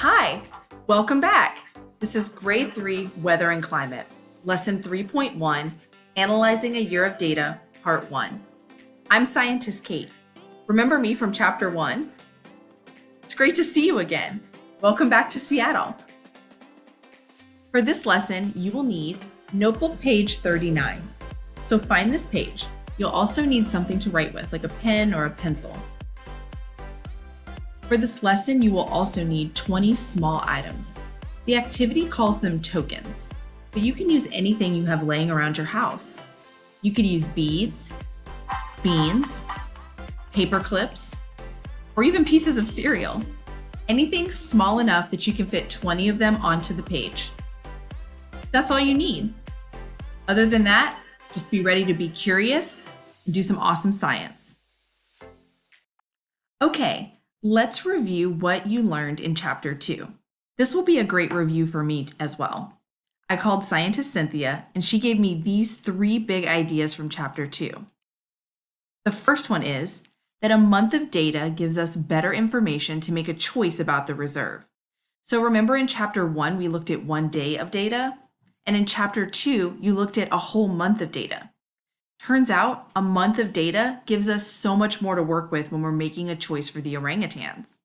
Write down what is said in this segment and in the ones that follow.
Hi, welcome back. This is grade three, weather and climate, lesson 3.1, analyzing a year of data, part one. I'm scientist Kate. Remember me from chapter one? It's great to see you again. Welcome back to Seattle. For this lesson, you will need notebook page 39. So find this page. You'll also need something to write with, like a pen or a pencil. For this lesson, you will also need 20 small items. The activity calls them tokens, but you can use anything you have laying around your house. You could use beads, beans, paper clips, or even pieces of cereal. Anything small enough that you can fit 20 of them onto the page. That's all you need. Other than that, just be ready to be curious and do some awesome science. Okay, let's review what you learned in chapter two. This will be a great review for me as well. I called scientist Cynthia and she gave me these three big ideas from chapter two. The first one is that a month of data gives us better information to make a choice about the reserve. So remember in chapter one, we looked at one day of data, and in chapter two, you looked at a whole month of data. Turns out a month of data gives us so much more to work with when we're making a choice for the orangutans.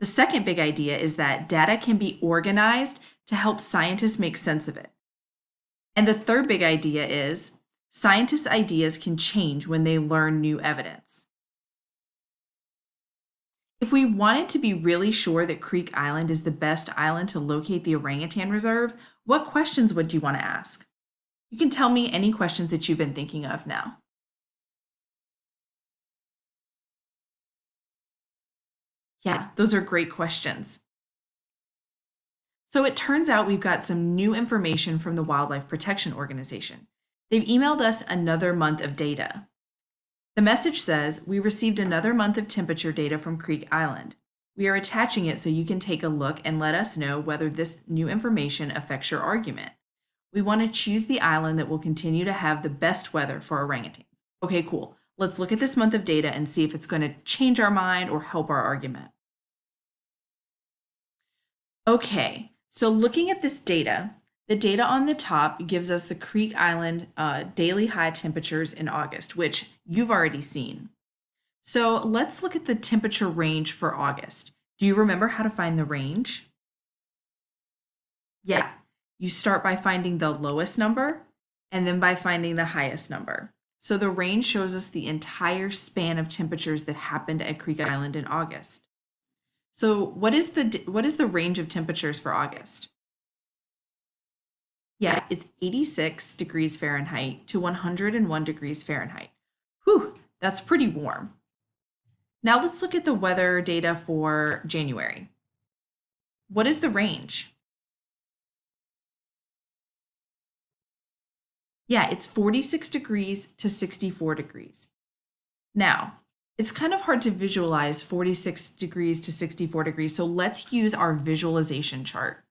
The second big idea is that data can be organized to help scientists make sense of it. And the third big idea is scientists' ideas can change when they learn new evidence. If we wanted to be really sure that Creek Island is the best island to locate the orangutan reserve, what questions would you want to ask? You can tell me any questions that you've been thinking of now. Yeah, those are great questions. So it turns out we've got some new information from the Wildlife Protection Organization. They've emailed us another month of data. The message says, we received another month of temperature data from Creek Island. We are attaching it so you can take a look and let us know whether this new information affects your argument. We want to choose the island that will continue to have the best weather for orangutans. Okay, cool. Let's look at this month of data and see if it's going to change our mind or help our argument. Okay, so looking at this data, the data on the top gives us the Creek Island uh, daily high temperatures in August, which you've already seen. So let's look at the temperature range for August. Do you remember how to find the range? Yeah, you start by finding the lowest number and then by finding the highest number. So the range shows us the entire span of temperatures that happened at Creek Island in August. So what is the what is the range of temperatures for August? Yeah, it's 86 degrees Fahrenheit to 101 degrees Fahrenheit. Whew, that's pretty warm. Now let's look at the weather data for January. What is the range? Yeah, it's 46 degrees to 64 degrees. Now, it's kind of hard to visualize 46 degrees to 64 degrees, so let's use our visualization chart.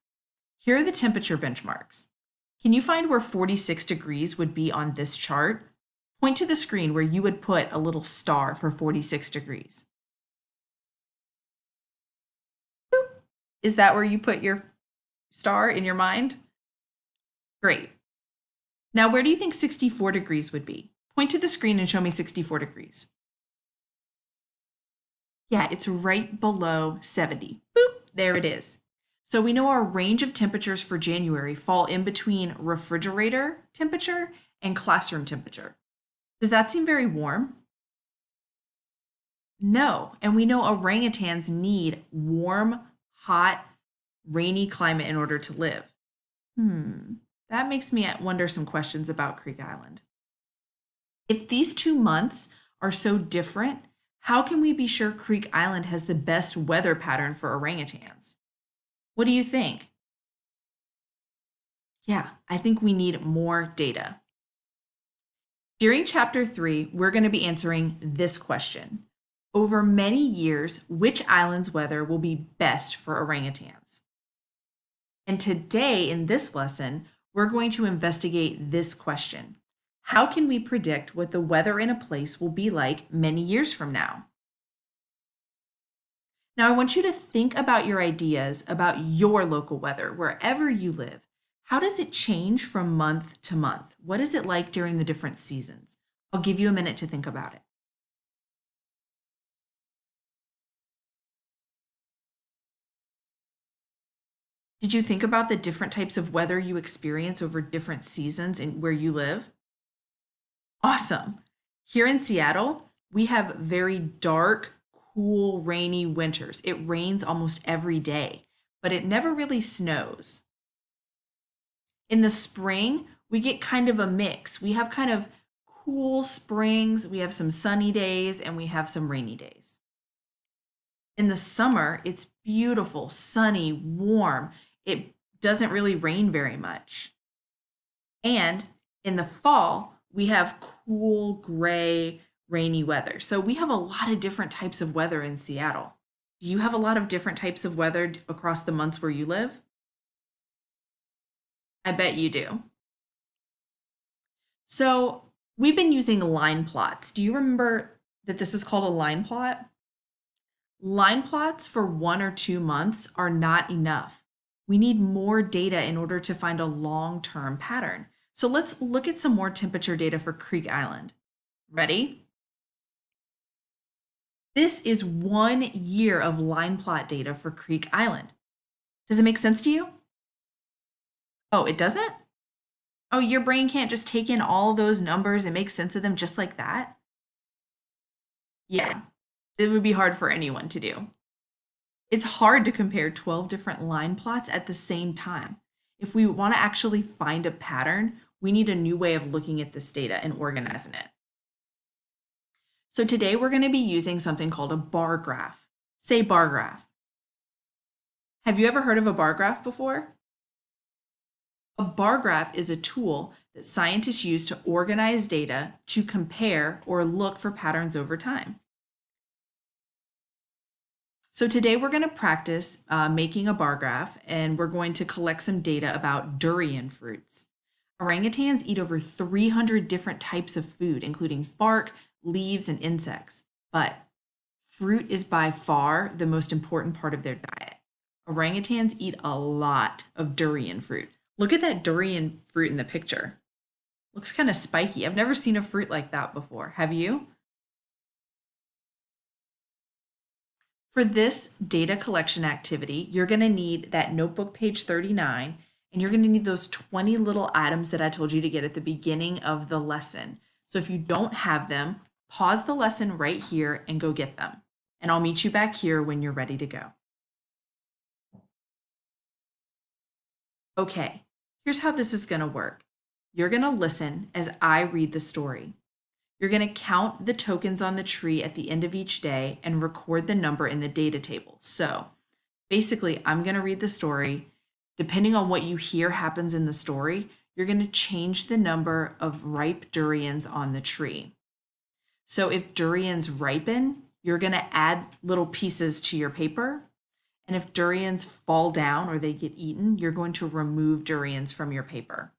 Here are the temperature benchmarks. Can you find where 46 degrees would be on this chart? Point to the screen where you would put a little star for 46 degrees. Is that where you put your star in your mind? Great. Now, where do you think 64 degrees would be? Point to the screen and show me 64 degrees. Yeah, it's right below 70. Boop, there it is. So we know our range of temperatures for January fall in between refrigerator temperature and classroom temperature. Does that seem very warm? No, and we know orangutans need warm, hot, rainy climate in order to live. Hmm, that makes me wonder some questions about Creek Island. If these two months are so different, how can we be sure Creek Island has the best weather pattern for orangutans? What do you think? Yeah, I think we need more data. During chapter three, we're going to be answering this question. Over many years, which island's weather will be best for orangutans? And today in this lesson, we're going to investigate this question. How can we predict what the weather in a place will be like many years from now? Now, I want you to think about your ideas about your local weather, wherever you live. How does it change from month to month? What is it like during the different seasons? I'll give you a minute to think about it. Did you think about the different types of weather you experience over different seasons in where you live? Awesome. Here in Seattle, we have very dark, cool, rainy winters. It rains almost every day, but it never really snows. In the spring, we get kind of a mix. We have kind of cool springs, we have some sunny days, and we have some rainy days. In the summer, it's beautiful, sunny, warm. It doesn't really rain very much. And in the fall, we have cool, gray, rainy weather. So we have a lot of different types of weather in Seattle. Do you have a lot of different types of weather across the months where you live? I bet you do. So we've been using line plots. Do you remember that this is called a line plot? Line plots for one or two months are not enough. We need more data in order to find a long-term pattern. So let's look at some more temperature data for Creek Island. Ready? This is one year of line plot data for Creek Island. Does it make sense to you? Oh, it doesn't? Oh, your brain can't just take in all those numbers and make sense of them just like that? Yeah, it would be hard for anyone to do. It's hard to compare 12 different line plots at the same time. If we want to actually find a pattern, we need a new way of looking at this data and organizing it. So today we're going to be using something called a bar graph. Say bar graph. Have you ever heard of a bar graph before? A bar graph is a tool that scientists use to organize data to compare or look for patterns over time. So today we're going to practice uh, making a bar graph and we're going to collect some data about durian fruits. Orangutans eat over 300 different types of food, including bark, leaves, and insects. But fruit is by far the most important part of their diet. Orangutans eat a lot of durian fruit. Look at that durian fruit in the picture. Looks kind of spiky. I've never seen a fruit like that before. Have you? For this data collection activity, you're going to need that notebook page 39, and you're going to need those 20 little items that I told you to get at the beginning of the lesson. So if you don't have them, Pause the lesson right here and go get them. And I'll meet you back here when you're ready to go. Okay, here's how this is going to work. You're going to listen as I read the story. You're going to count the tokens on the tree at the end of each day and record the number in the data table. So basically, I'm going to read the story. Depending on what you hear happens in the story, you're going to change the number of ripe durians on the tree. So if durians ripen, you're going to add little pieces to your paper. And if durians fall down or they get eaten, you're going to remove durians from your paper.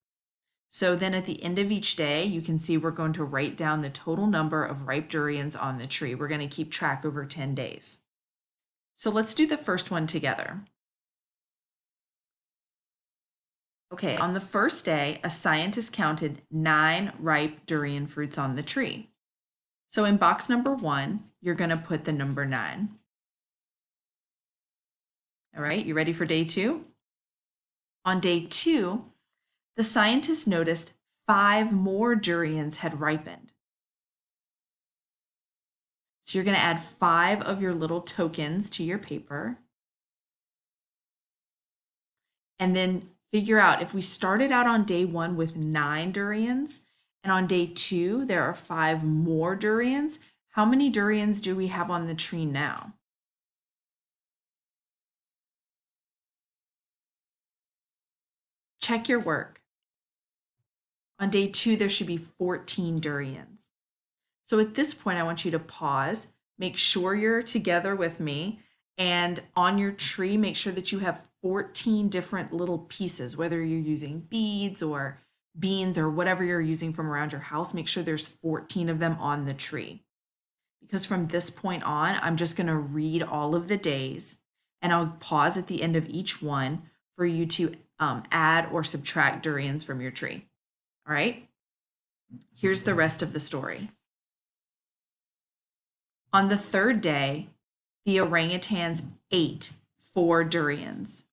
So then at the end of each day, you can see we're going to write down the total number of ripe durians on the tree. We're going to keep track over 10 days. So let's do the first one together. Okay, on the first day, a scientist counted nine ripe durian fruits on the tree. So in box number one, you're going to put the number nine. All right, you ready for day two? On day two, the scientists noticed five more durians had ripened. So you're going to add five of your little tokens to your paper. And then figure out if we started out on day one with nine durians, and on day two, there are five more durians. How many durians do we have on the tree now? Check your work. On day two, there should be 14 durians. So at this point, I want you to pause, make sure you're together with me, and on your tree, make sure that you have 14 different little pieces, whether you're using beads or beans or whatever you're using from around your house, make sure there's 14 of them on the tree. because from this point on, I'm just going to read all of the days and I'll pause at the end of each one for you to um, add or subtract durians from your tree. All right, here's the rest of the story. On the third day, the orangutans ate four durians.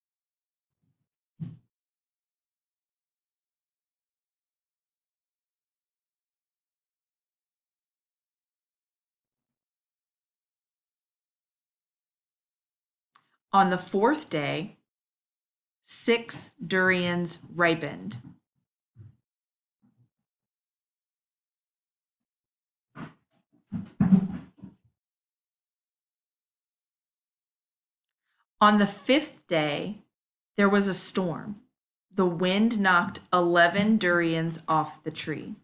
On the fourth day, six durians ripened. On the fifth day, there was a storm. The wind knocked 11 durians off the tree.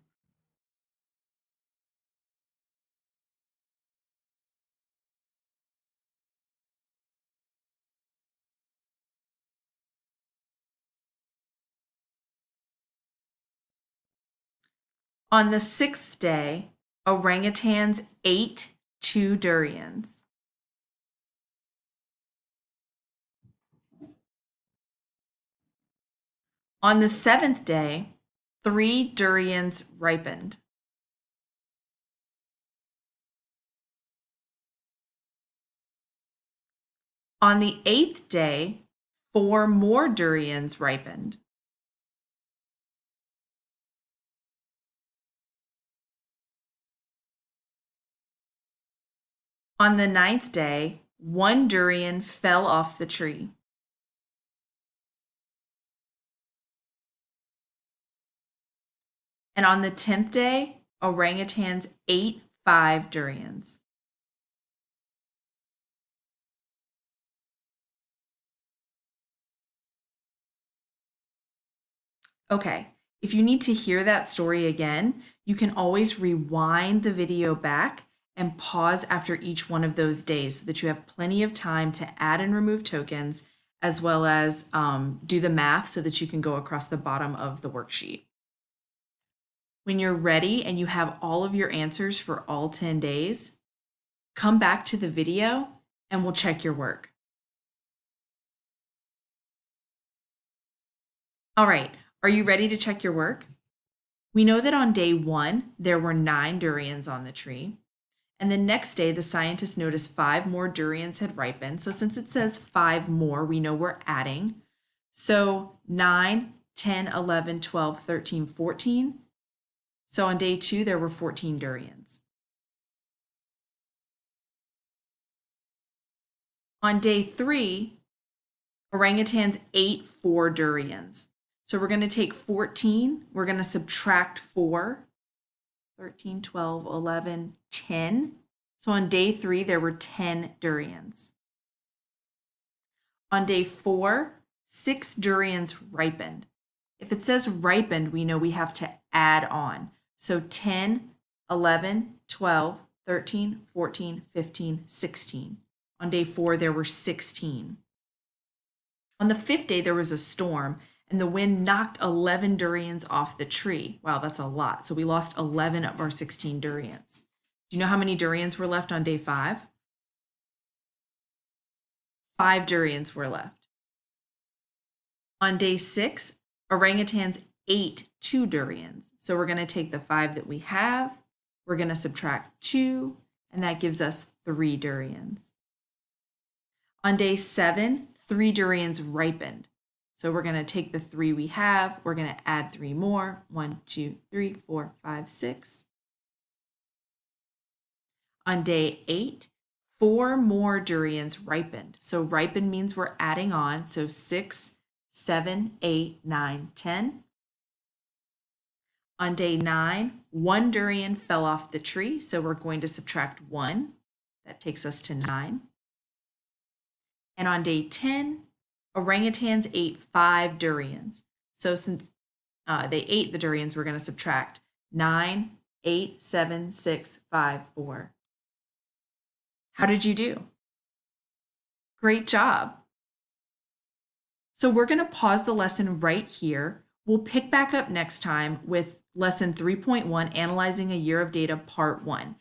On the sixth day, orangutans ate two durians. On the seventh day, three durians ripened. On the eighth day, four more durians ripened. On the ninth day, one durian fell off the tree. And on the tenth day, orangutans ate five durians. Okay, if you need to hear that story again, you can always rewind the video back and pause after each one of those days so that you have plenty of time to add and remove tokens as well as um, do the math so that you can go across the bottom of the worksheet. When you're ready and you have all of your answers for all 10 days, come back to the video and we'll check your work. All right, are you ready to check your work? We know that on day one, there were nine durians on the tree. And the next day, the scientists noticed five more durians had ripened. So since it says five more, we know we're adding. So 9, 10, 11, 12, 13, 14. So on day two, there were 14 durians. On day three, orangutans ate four durians. So we're going to take 14, we're going to subtract 4, 13, 12, 11, 10. So on day three, there were 10 durians. On day four, six durians ripened. If it says ripened, we know we have to add on. So 10, 11, 12, 13, 14, 15, 16. On day four, there were 16. On the fifth day, there was a storm and the wind knocked 11 durians off the tree. Wow, that's a lot. So we lost 11 of our 16 durians. Do you know how many durians were left on day five? Five durians were left. On day six, orangutans ate two durians. So we're going to take the five that we have, we're going to subtract two, and that gives us three durians. On day seven, three durians ripened. So we're going to take the three we have, we're going to add three more. One, two, three, four, five, six. On day eight, four more durians ripened. So ripened means we're adding on. So six, seven, eight, nine, ten. On day nine, one durian fell off the tree. So we're going to subtract one. That takes us to nine. And on day 10, orangutans ate five durians. So since uh, they ate the durians, we're going to subtract nine, eight, seven, six, five, four. How did you do? Great job. So we're going to pause the lesson right here. We'll pick back up next time with lesson 3.1, Analyzing a Year of Data, Part 1.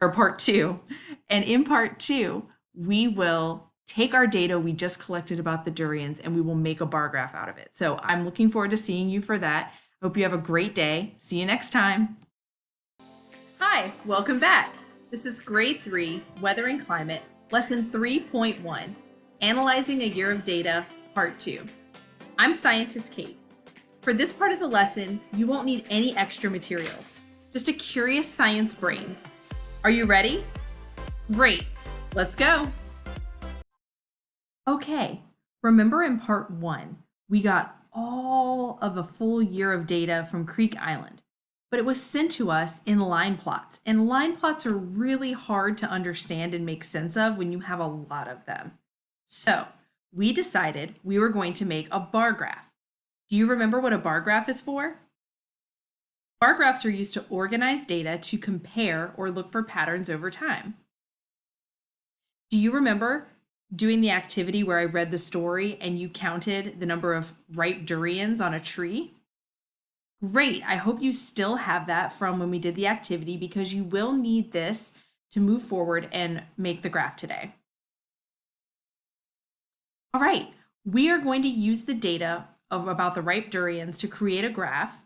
or part two. And in part two, we will take our data we just collected about the durians and we will make a bar graph out of it. So I'm looking forward to seeing you for that. Hope you have a great day. See you next time. Hi, welcome back. This is grade three, weather and climate, lesson 3.1, analyzing a year of data, part two. I'm scientist Kate. For this part of the lesson, you won't need any extra materials, just a curious science brain. Are you ready? Great, let's go. Okay, remember in part one, we got all of a full year of data from Creek Island, but it was sent to us in line plots. And line plots are really hard to understand and make sense of when you have a lot of them. So we decided we were going to make a bar graph. Do you remember what a bar graph is for? Bar graphs are used to organize data to compare or look for patterns over time. Do you remember doing the activity where I read the story and you counted the number of ripe durians on a tree? Great, I hope you still have that from when we did the activity because you will need this to move forward and make the graph today. All right, we are going to use the data of about the ripe durians to create a graph.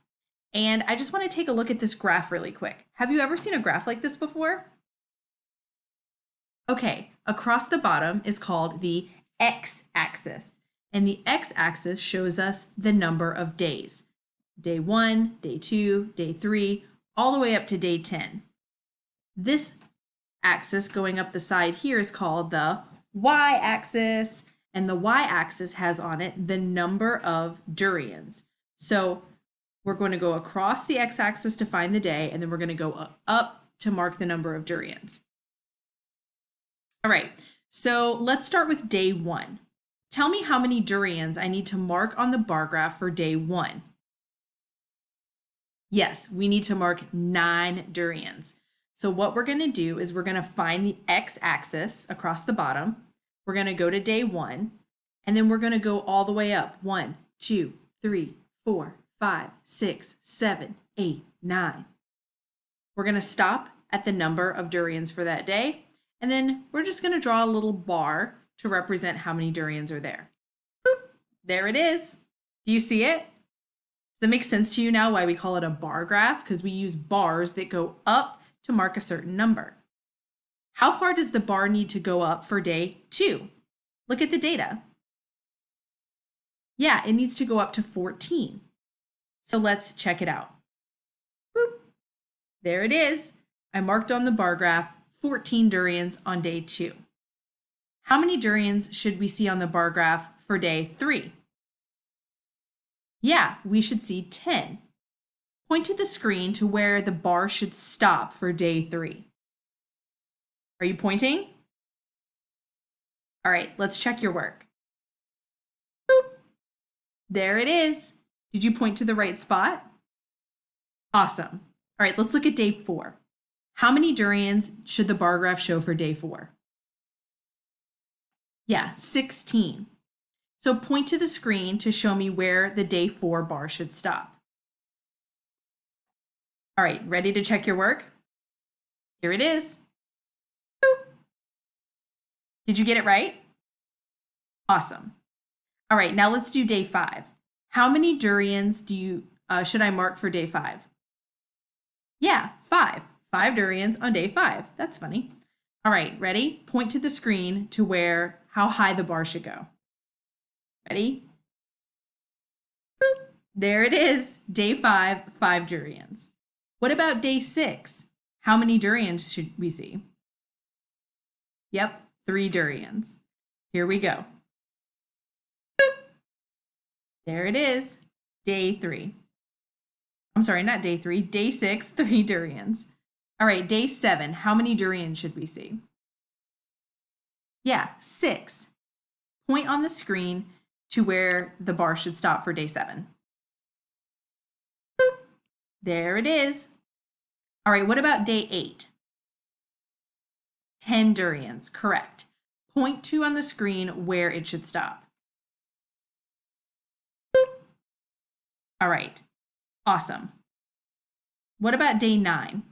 And I just want to take a look at this graph really quick. Have you ever seen a graph like this before? Okay, across the bottom is called the x-axis. And the x-axis shows us the number of days. Day one, day two, day three, all the way up to day 10. This axis going up the side here is called the y-axis and the y-axis has on it the number of durians. So we're going to go across the x-axis to find the day, and then we're going to go up to mark the number of durians. All right, so let's start with day one. Tell me how many durians I need to mark on the bar graph for day one. Yes, we need to mark nine durians. So what we're going to do is we're going to find the x-axis across the bottom, we're going to go to day one, and then we're going to go all the way up. One, two, three, four, five, six, seven, eight, nine. We're going to stop at the number of durians for that day, and then we're just going to draw a little bar to represent how many durians are there. Boop, there it is. Do you see it? Does it make sense to you now why we call it a bar graph? Because we use bars that go up to mark a certain number. How far does the bar need to go up for day two? Look at the data. Yeah, it needs to go up to 14. So let's check it out. Boop. There it is. I marked on the bar graph 14 durians on day two. How many durians should we see on the bar graph for day three? Yeah, we should see 10. Point to the screen to where the bar should stop for day three. Are you pointing? All right, let's check your work. Boop. There it is. Did you point to the right spot? Awesome. All right, let's look at day four. How many durians should the bar graph show for day four? Yeah, 16. So point to the screen to show me where the day four bar should stop. All right, ready to check your work? Here it is. Did you get it right? Awesome. All right, now let's do day five. How many durians do you uh, should I mark for day five? Yeah, five. Five durians on day five. That's funny. All right, ready? Point to the screen to where how high the bar should go. Ready? Boop. There it is. Day five, five durians. What about day six? How many durians should we see? Yep, three durians. Here we go. Boop. There it is, day three. I'm sorry, not day three, day six, three durians. All right, day seven, how many durians should we see? Yeah, six. Point on the screen to where the bar should stop for day seven. Boop. There it is. All right, what about day eight? 10 durians, correct. Point to on the screen where it should stop. Boop. All right, awesome. What about day nine?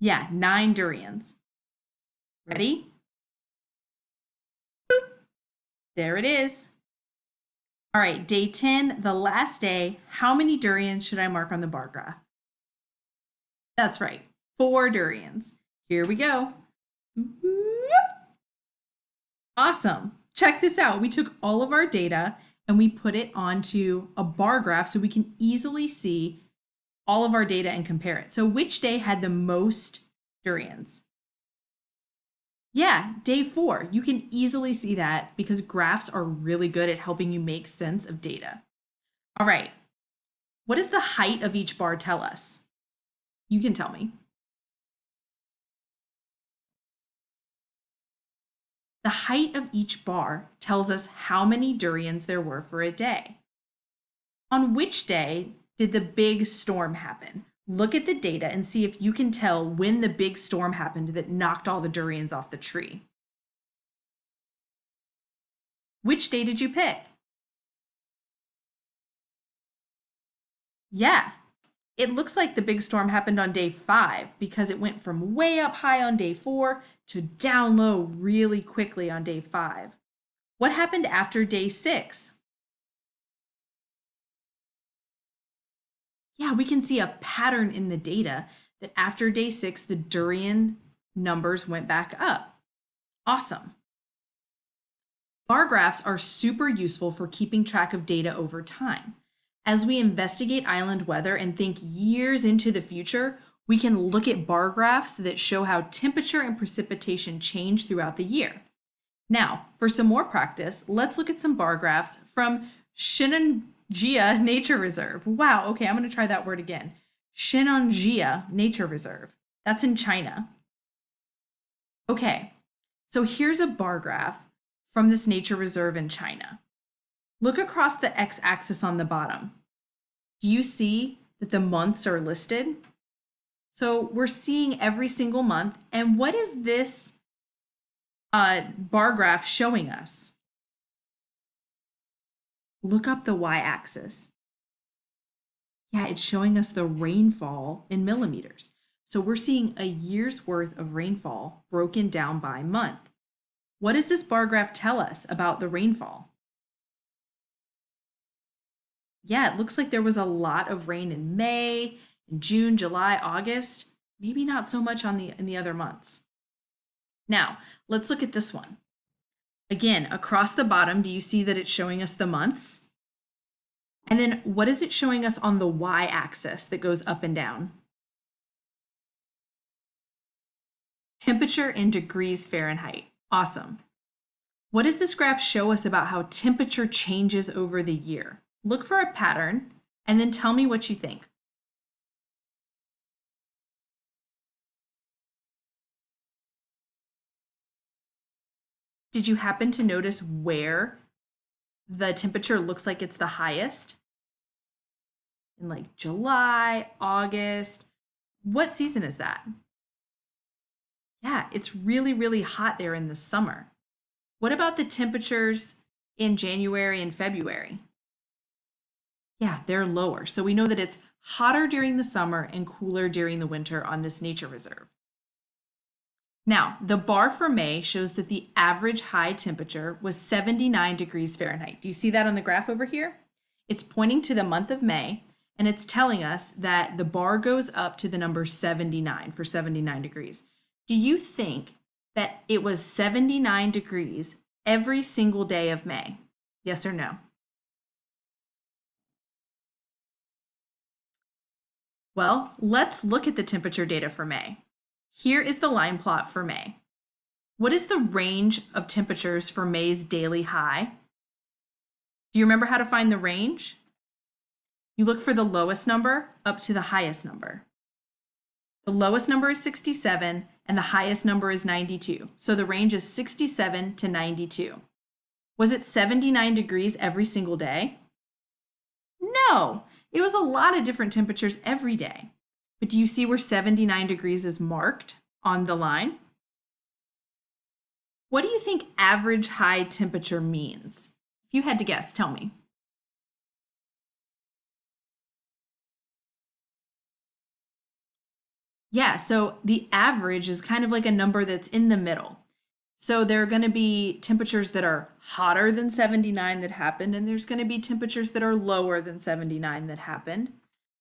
Yeah, nine durians. Ready? Boop. There it is. All right, day 10, the last day. How many durians should I mark on the bar graph? That's right, four durians. Here we go. Mm-hmm. Awesome. Check this out. We took all of our data and we put it onto a bar graph so we can easily see all of our data and compare it. So which day had the most durians? Yeah, day four. You can easily see that because graphs are really good at helping you make sense of data. All right, what does the height of each bar tell us? You can tell me. The height of each bar tells us how many durians there were for a day. On which day did the big storm happen? Look at the data and see if you can tell when the big storm happened that knocked all the durians off the tree. Which day did you pick? Yeah, it looks like the big storm happened on day five because it went from way up high on day four to down low really quickly on day five. What happened after day six? Yeah, we can see a pattern in the data that after day six, the durian numbers went back up. Awesome. Bar graphs are super useful for keeping track of data over time. As we investigate island weather and think years into the future, we can look at bar graphs that show how temperature and precipitation change throughout the year. Now, for some more practice, let's look at some bar graphs from Shenanjia Nature Reserve. Wow, okay, I'm gonna try that word again. Shenanjia Nature Reserve. That's in China. Okay, so here's a bar graph from this nature reserve in China. Look across the x-axis on the bottom. Do you see that the months are listed? So we're seeing every single month. And what is this uh, bar graph showing us? Look up the y-axis. Yeah, it's showing us the rainfall in millimeters. So we're seeing a year's worth of rainfall broken down by month. What does this bar graph tell us about the rainfall? Yeah, it looks like there was a lot of rain in May in June, July, August, maybe not so much on the in the other months. Now, let's look at this one. Again, across the bottom, do you see that it's showing us the months? And then what is it showing us on the y-axis that goes up and down? Temperature in degrees Fahrenheit. Awesome. What does this graph show us about how temperature changes over the year? Look for a pattern and then tell me what you think. Did you happen to notice where the temperature looks like it's the highest? In like July, August. What season is that? Yeah, it's really, really hot there in the summer. What about the temperatures in January and February? Yeah, they're lower. So we know that it's hotter during the summer and cooler during the winter on this nature reserve. Now, the bar for May shows that the average high temperature was 79 degrees Fahrenheit. Do you see that on the graph over here? It's pointing to the month of May, and it's telling us that the bar goes up to the number 79 for 79 degrees. Do you think that it was 79 degrees every single day of May? Yes or no? Well, let's look at the temperature data for May. Here is the line plot for May. What is the range of temperatures for May's daily high? Do you remember how to find the range? You look for the lowest number up to the highest number. The lowest number is 67 and the highest number is 92. So the range is 67 to 92. Was it 79 degrees every single day? No, it was a lot of different temperatures every day. But do you see where 79 degrees is marked on the line? What do you think average high temperature means? If you had to guess, tell me. Yeah, so the average is kind of like a number that's in the middle. So there are going to be temperatures that are hotter than 79 that happened, and there's going to be temperatures that are lower than 79 that happened.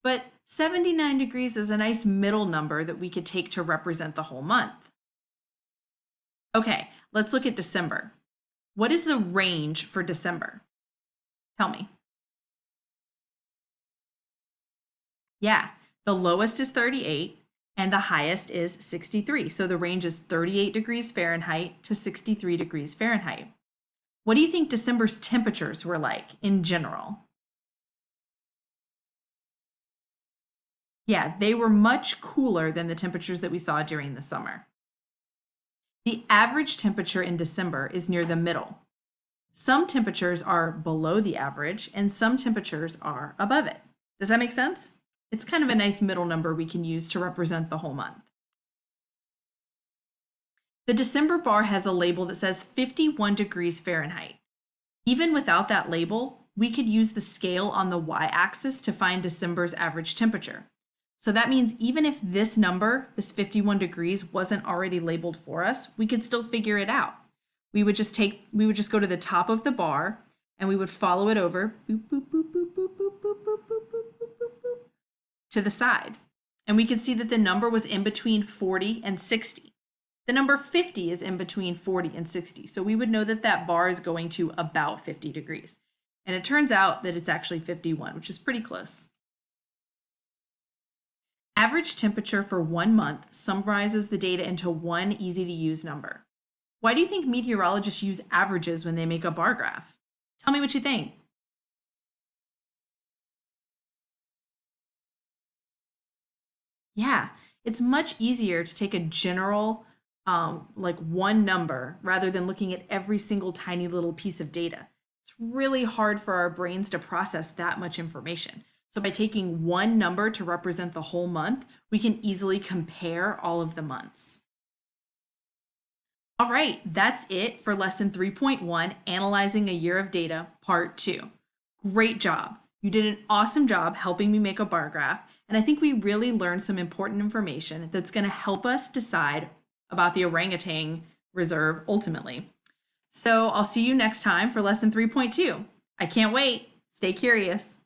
But 79 degrees is a nice middle number that we could take to represent the whole month. Okay, let's look at December. What is the range for December? Tell me. Yeah, the lowest is 38 and the highest is 63. So the range is 38 degrees Fahrenheit to 63 degrees Fahrenheit. What do you think December's temperatures were like in general? Yeah, they were much cooler than the temperatures that we saw during the summer. The average temperature in December is near the middle. Some temperatures are below the average and some temperatures are above it. Does that make sense? It's kind of a nice middle number we can use to represent the whole month. The December bar has a label that says 51 degrees Fahrenheit. Even without that label, we could use the scale on the y-axis to find December's average temperature. So that means even if this number, this 51 degrees, wasn't already labeled for us, we could still figure it out. We would just take, we would just go to the top of the bar and we would follow it over to the side. And we can see that the number was in between 40 and 60. The number 50 is in between 40 and 60. So we would know that that bar is going to about 50 degrees. And it turns out that it's actually 51, which is pretty close. Average temperature for one month summarizes the data into one easy to use number. Why do you think meteorologists use averages when they make a bar graph? Tell me what you think. Yeah, it's much easier to take a general, um, like one number, rather than looking at every single tiny little piece of data. It's really hard for our brains to process that much information. So by taking one number to represent the whole month, we can easily compare all of the months. All right, that's it for lesson 3.1, Analyzing a Year of Data, part two. Great job. You did an awesome job helping me make a bar graph, and I think we really learned some important information that's going to help us decide about the orangutan reserve ultimately. So I'll see you next time for lesson 3.2. I can't wait. Stay curious.